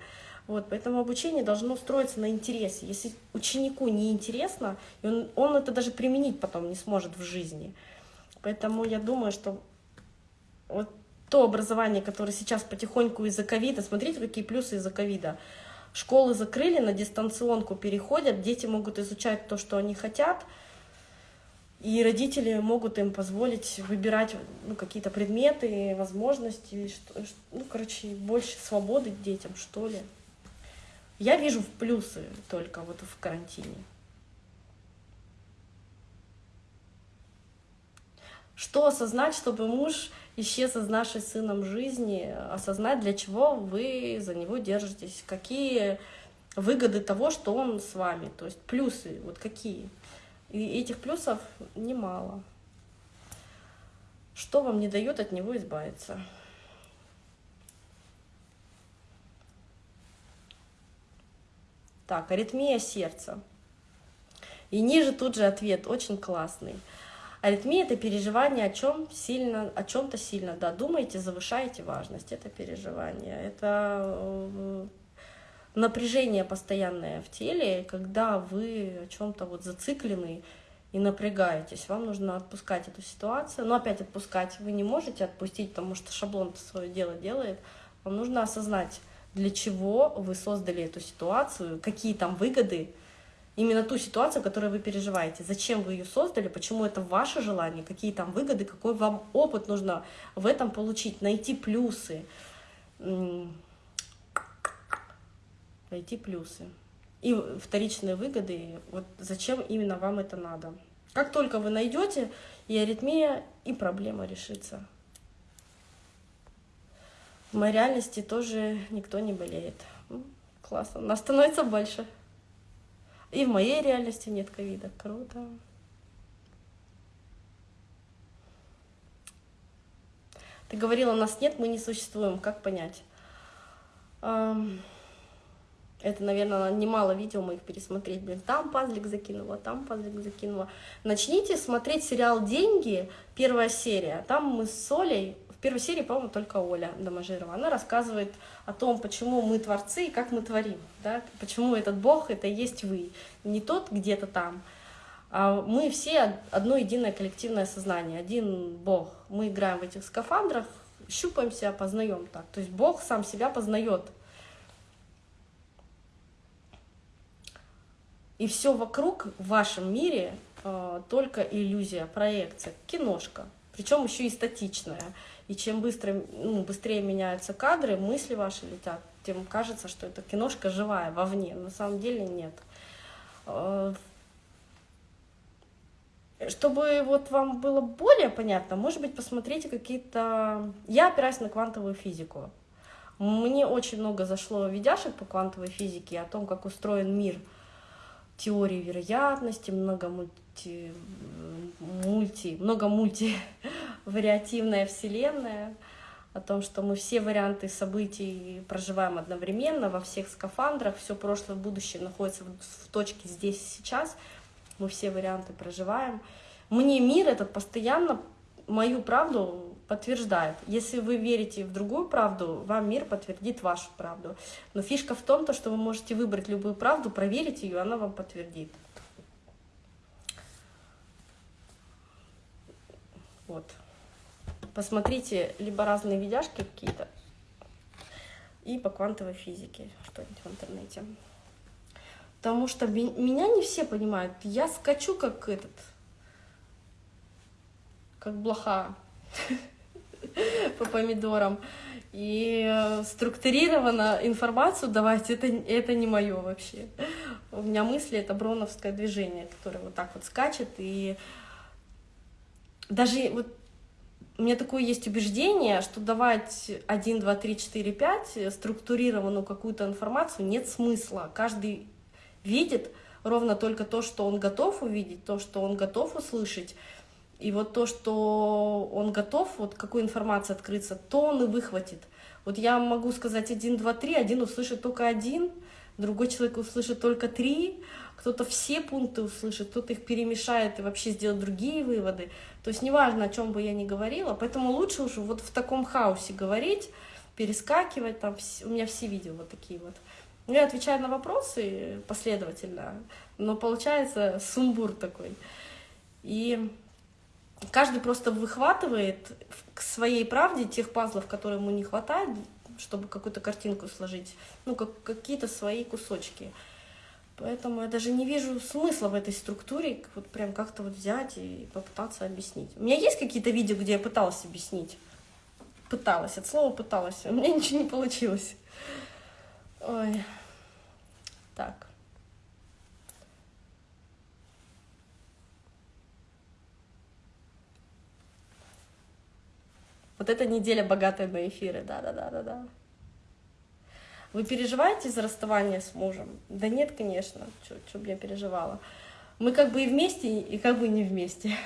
вот, поэтому обучение должно строиться на интересе. Если ученику не интересно, он, он это даже применить потом не сможет в жизни. Поэтому я думаю, что вот то образование, которое сейчас потихоньку из-за ковида, смотрите, какие плюсы из-за ковида. Школы закрыли, на дистанционку переходят, дети могут изучать то, что они хотят, и родители могут им позволить выбирать ну, какие-то предметы, возможности, что, ну, короче, больше свободы детям, что ли. Я вижу в плюсы только вот в карантине. Что осознать, чтобы муж исчез из нашей сыном жизни, осознать, для чего вы за него держитесь, какие выгоды того, что он с вами, то есть плюсы, вот какие. И этих плюсов немало. Что вам не дает от него избавиться? Так, аритмия сердца. И ниже тут же ответ, очень классный. Аритмия – это переживание о чем сильно, о чем-то сильно. Да, думаете, завышаете важность. Это переживание. Это э, напряжение постоянное в теле, когда вы о чем-то вот зациклены и напрягаетесь. Вам нужно отпускать эту ситуацию. Но опять отпускать вы не можете отпустить, потому что шаблон свое дело делает. Вам нужно осознать, для чего вы создали эту ситуацию, какие там выгоды, именно ту ситуацию, которую вы переживаете. Зачем вы ее создали, почему это ваше желание, какие там выгоды, какой вам опыт нужно в этом получить, найти плюсы найти плюсы. И вторичные выгоды, вот зачем именно вам это надо. Как только вы найдете, и аритмия, и проблема решится. В моей реальности тоже никто не болеет. Классно. Нас становится больше. И в моей реальности нет ковида. Круто. Ты говорила, нас нет, мы не существуем. Как понять? Это, наверное, немало видео моих пересмотреть. Блин, там пазлик закинула, там пазлик закинула. Начните смотреть сериал «Деньги», первая серия. Там мы с Олей, в первой серии, по-моему, только Оля Доможирова. Она рассказывает о том, почему мы творцы и как мы творим. Да? Почему этот Бог — это есть вы. Не тот где-то там, а мы все одно единое коллективное сознание, один Бог. Мы играем в этих скафандрах, щупаемся, познаем так. То есть Бог сам себя познает И все вокруг в вашем мире э, только иллюзия, проекция, киношка. Причем еще и статичная. И чем быстро, ну, быстрее меняются кадры, мысли ваши летят, тем кажется, что эта киношка живая, вовне. На самом деле нет. Э, чтобы вот вам было более понятно, может быть, посмотрите какие-то... Я опираюсь на квантовую физику. Мне очень много зашло видяшек по квантовой физике, о том, как устроен мир – теории вероятности, много мульти, мульти, много мульти вариативная вселенная, о том, что мы все варианты событий проживаем одновременно во всех скафандрах, все прошлое, будущее находится в точке здесь и сейчас, мы все варианты проживаем. Мне мир этот постоянно мою правду подтверждает. Если вы верите в другую правду, вам мир подтвердит вашу правду. Но фишка в том, то, что вы можете выбрать любую правду, проверить ее, она вам подтвердит. Вот. Посмотрите либо разные видяшки какие-то, и по квантовой физике что-нибудь в интернете. Потому что меня не все понимают. Я скачу как этот, как блоха по помидорам. И э, структурированно информацию давать, это, это не мое вообще. У меня мысли — это броновское движение, которое вот так вот скачет. И даже вот у меня такое есть убеждение, что давать 1, 2, 3, 4, 5 структурированную какую-то информацию нет смысла. Каждый видит ровно только то, что он готов увидеть, то, что он готов услышать. И вот то, что он готов, вот какую информацию открыться, то он и выхватит. Вот я могу сказать 1, 2, 3, один услышит только один, другой человек услышит только три, кто-то все пункты услышит, кто-то их перемешает и вообще сделает другие выводы. То есть неважно, о чем бы я ни говорила, поэтому лучше уже вот в таком хаосе говорить, перескакивать, там у меня все видео вот такие вот. Я отвечаю на вопросы последовательно, но получается сумбур такой. И каждый просто выхватывает к своей правде тех пазлов, которые ему не хватает, чтобы какую-то картинку сложить, ну, как, какие-то свои кусочки. Поэтому я даже не вижу смысла в этой структуре вот прям как-то вот взять и попытаться объяснить. У меня есть какие-то видео, где я пыталась объяснить? Пыталась, от слова пыталась, у меня ничего не получилось. Ой. Так. Вот эта неделя богатая на эфиры, да-да-да-да-да. Вы переживаете за расставание с мужем? Да нет, конечно, что бы я переживала. Мы как бы и вместе, и как бы не вместе.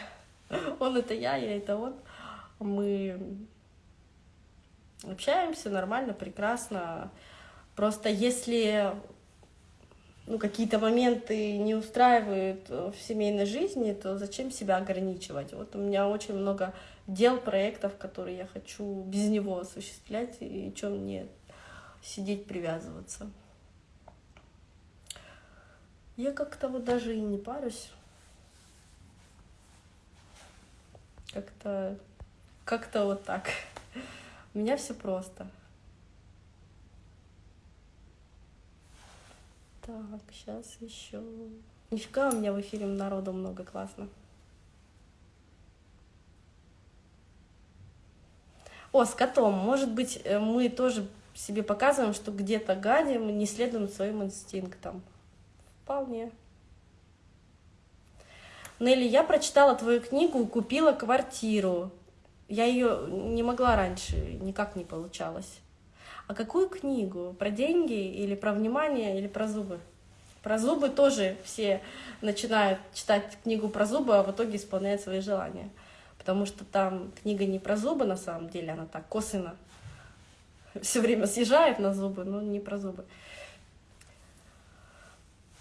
Он это я, я это он. Мы общаемся нормально, прекрасно. Просто если ну, какие-то моменты не устраивают в семейной жизни, то зачем себя ограничивать? Вот у меня очень много дел, проектов, которые я хочу без него осуществлять, и что мне сидеть, привязываться. Я как-то вот даже и не парюсь. Как-то как-то вот так. У меня все просто. Так, сейчас еще. Нифига у меня в эфире народу много, классно. О, с котом. Может быть, э, мы тоже себе показываем, что где-то гадим, не следуем своим инстинктам. Вполне. Нелли, я прочитала твою книгу купила квартиру. Я ее не могла раньше, никак не получалось. А какую книгу? Про деньги или про внимание, или про зубы? Про зубы тоже все начинают читать книгу про зубы, а в итоге исполняют свои желания. Потому что там книга не про зубы на самом деле, она так косвенно все время съезжает на зубы, но не про зубы.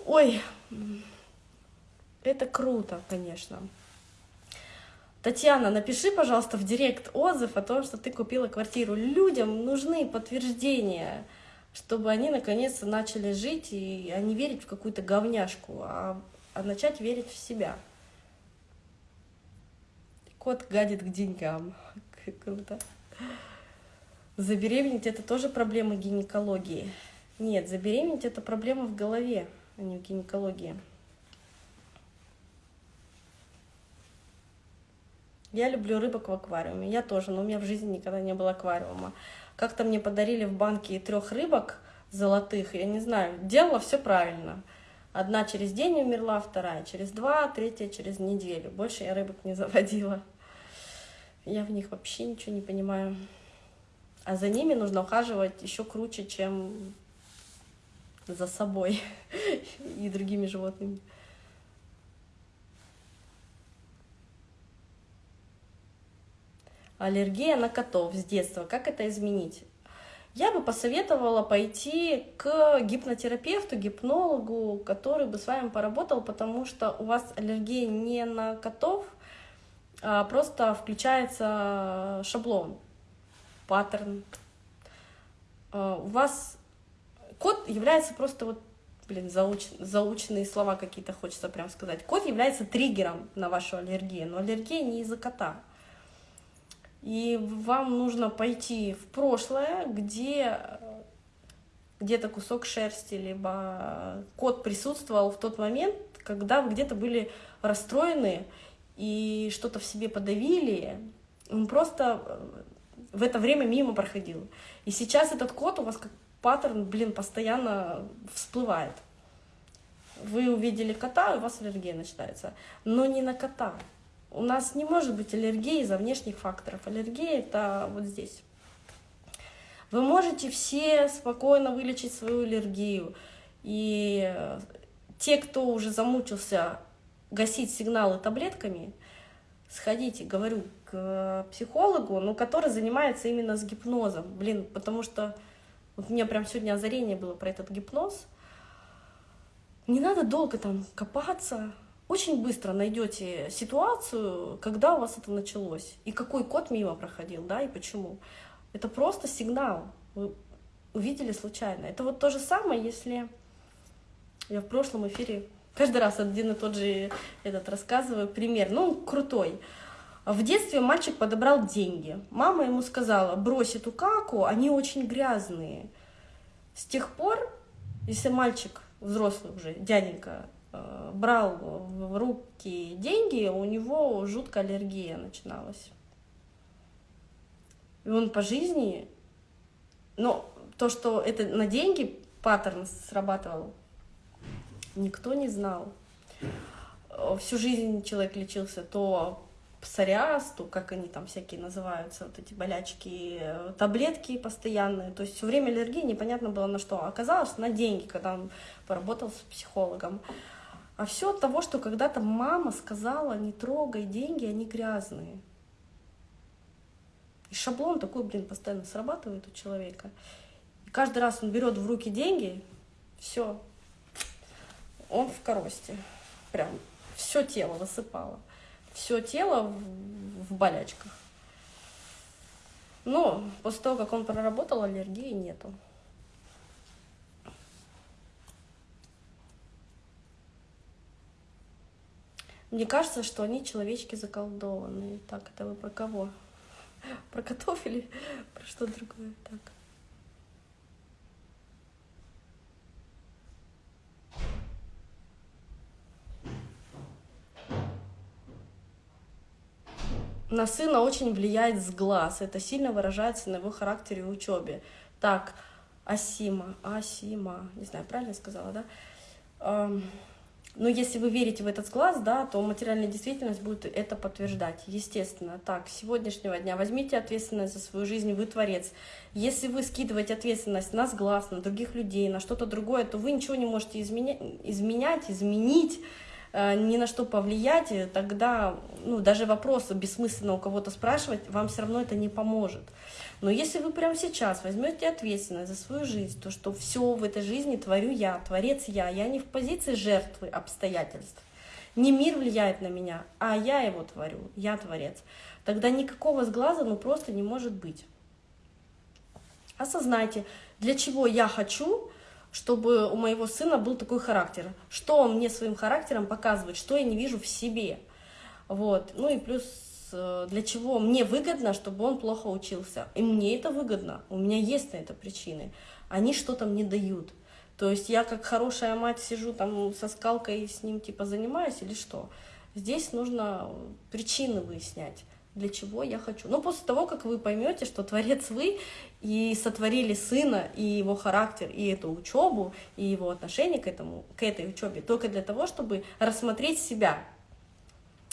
Ой, это круто, конечно. Татьяна, напиши, пожалуйста, в директ отзыв о том, что ты купила квартиру. Людям нужны подтверждения, чтобы они наконец-то начали жить и а не верить в какую-то говняшку, а, а начать верить в себя. Кот гадит к деньгам. Круто. Забеременеть это тоже проблема гинекологии. Нет, забеременеть это проблема в голове, а не в гинекологии. Я люблю рыбок в аквариуме. Я тоже, но у меня в жизни никогда не было аквариума. Как-то мне подарили в банке трех рыбок золотых, я не знаю, делала все правильно. Одна через день умерла, вторая через два, третья через неделю. Больше я рыбок не заводила. Я в них вообще ничего не понимаю а за ними нужно ухаживать еще круче, чем за собой и другими животными. Аллергия на котов с детства. Как это изменить? Я бы посоветовала пойти к гипнотерапевту, гипнологу, который бы с вами поработал, потому что у вас аллергия не на котов, просто включается шаблон, паттерн. А, у вас код является просто вот, блин, зауч, заученные слова какие-то хочется прям сказать. Код является триггером на вашу аллергию, но аллергия не из-за кота. И вам нужно пойти в прошлое, где где-то кусок шерсти, либо кот присутствовал в тот момент, когда вы где-то были расстроены и что-то в себе подавили, он просто э, в это время мимо проходил. И сейчас этот кот у вас как паттерн, блин, постоянно всплывает. Вы увидели кота, у вас аллергия начинается. Но не на кота. У нас не может быть аллергии из-за внешних факторов. Аллергия — это вот здесь. Вы можете все спокойно вылечить свою аллергию. И э, те, кто уже замучился гасить сигналы таблетками, сходите, говорю, к психологу, ну, который занимается именно с гипнозом. Блин, потому что вот у меня прям сегодня озарение было про этот гипноз. Не надо долго там копаться. Очень быстро найдете ситуацию, когда у вас это началось, и какой код мимо проходил, да, и почему. Это просто сигнал. Вы увидели случайно. Это вот то же самое, если я в прошлом эфире каждый раз один и тот же этот рассказываю пример. Ну, крутой. В детстве мальчик подобрал деньги. Мама ему сказала, брось эту каку, они очень грязные. С тех пор, если мальчик, взрослый уже, дяденька, э, брал в руки деньги, у него жуткая аллергия начиналась. И он по жизни, но то, что это на деньги паттерн срабатывал, никто не знал. Всю жизнь человек лечился то псориаз, то как они там всякие называются, вот эти болячки, таблетки постоянные. То есть все время аллергии непонятно было на что. Оказалось на деньги, когда он поработал с психологом. А все от того, что когда-то мама сказала, не трогай деньги, они грязные. И шаблон такой, блин, постоянно срабатывает у человека. И каждый раз он берет в руки деньги, все, он в коросте. Прям все тело высыпало. Все тело в, в болячках. Но после того, как он проработал, аллергии нету. Мне кажется, что они человечки заколдованные. Так, это вы про кого? Про котов или про что другое? Так. На сына очень влияет с глаз. Это сильно выражается на его характере и учебе. Так, Асима, Асима, не знаю, правильно сказала, да? Но если вы верите в этот глаз, да, то материальная действительность будет это подтверждать. Естественно. Так, с сегодняшнего дня возьмите ответственность за свою жизнь, вы творец. Если вы скидываете ответственность на сглаз, на других людей, на что-то другое, то вы ничего не можете изменять, изменять изменить, ни на что повлиять, тогда ну, даже вопросы бессмысленно у кого-то спрашивать, вам все равно это не поможет. Но если вы прямо сейчас возьмете ответственность за свою жизнь, то что все в этой жизни творю я, творец я, я не в позиции жертвы обстоятельств, не мир влияет на меня, а я его творю, я творец, тогда никакого сглаза ну просто не может быть. Осознайте, для чего я хочу, чтобы у моего сына был такой характер, что он мне своим характером показывает, что я не вижу в себе. Вот. Ну и плюс Э, для чего мне выгодно, чтобы он плохо учился. И мне это выгодно, у меня есть на это причины. Они что-то мне дают. То есть я как хорошая мать сижу там со скалкой с ним типа занимаюсь или что? Здесь нужно причины выяснять, для чего я хочу. Но после того, как вы поймете, что творец вы, и сотворили сына, и его характер, и эту учебу, и его отношение к, этому, к этой учебе, только для того, чтобы рассмотреть себя,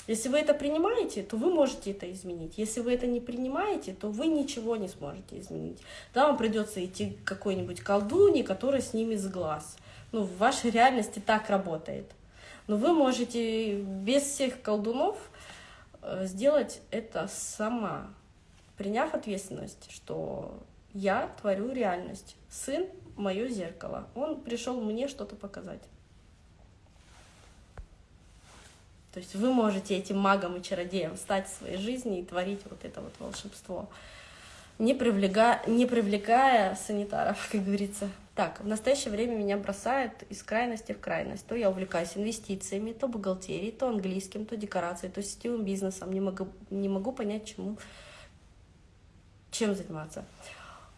если вы это принимаете, то вы можете это изменить. Если вы это не принимаете, то вы ничего не сможете изменить. Да, вам придется идти к какой-нибудь колдуне, которая снимет с глаз. Ну, в вашей реальности так работает. Но вы можете без всех колдунов сделать это сама, приняв ответственность, что я творю реальность. Сын — мое зеркало. Он пришел мне что-то показать. То есть вы можете этим магом и чародеем стать в своей жизни и творить вот это вот волшебство, не привлекая, не привлекая санитаров, как говорится. Так, в настоящее время меня бросает из крайности в крайность. То я увлекаюсь инвестициями, то бухгалтерией, то английским, то декорацией, то сетевым бизнесом. Не могу, не могу понять, чему, чем заниматься.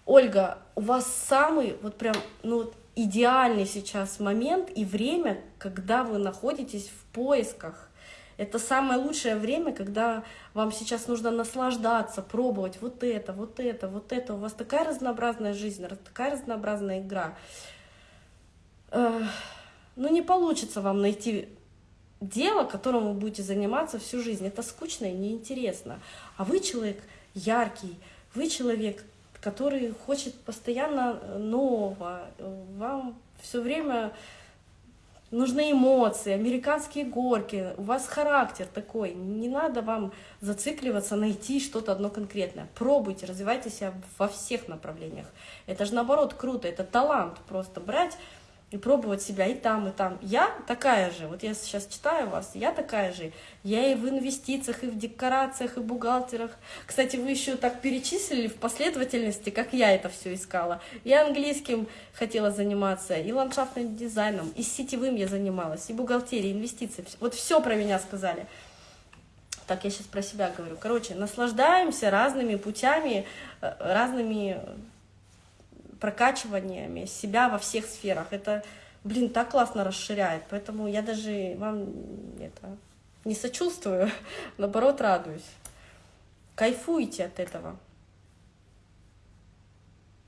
Ольга, у вас самый вот прям, ну идеальный сейчас момент и время, когда вы находитесь в поисках. Это самое лучшее время, когда вам сейчас нужно наслаждаться, пробовать вот это, вот это, вот это. У вас такая разнообразная жизнь, такая разнообразная игра. Ну, не получится вам найти дело, которым вы будете заниматься всю жизнь. Это скучно и неинтересно. А вы человек яркий, вы человек который хочет постоянно нового. Вам все время нужны эмоции, американские горки, у вас характер такой. Не надо вам зацикливаться, найти что-то одно конкретное. Пробуйте, развивайте себя во всех направлениях. Это же наоборот круто, это талант просто брать и пробовать себя и там, и там. Я такая же, вот я сейчас читаю вас, я такая же. Я и в инвестициях, и в декорациях, и в бухгалтерах. Кстати, вы еще так перечислили в последовательности, как я это все искала. Я английским хотела заниматься, и ландшафтным дизайном, и сетевым я занималась, и бухгалтерией, и инвестициями. Вот все про меня сказали. Так, я сейчас про себя говорю. Короче, наслаждаемся разными путями, э, разными прокачиваниями себя во всех сферах. Это, блин, так классно расширяет. Поэтому я даже вам это не сочувствую, наоборот радуюсь. Кайфуйте от этого.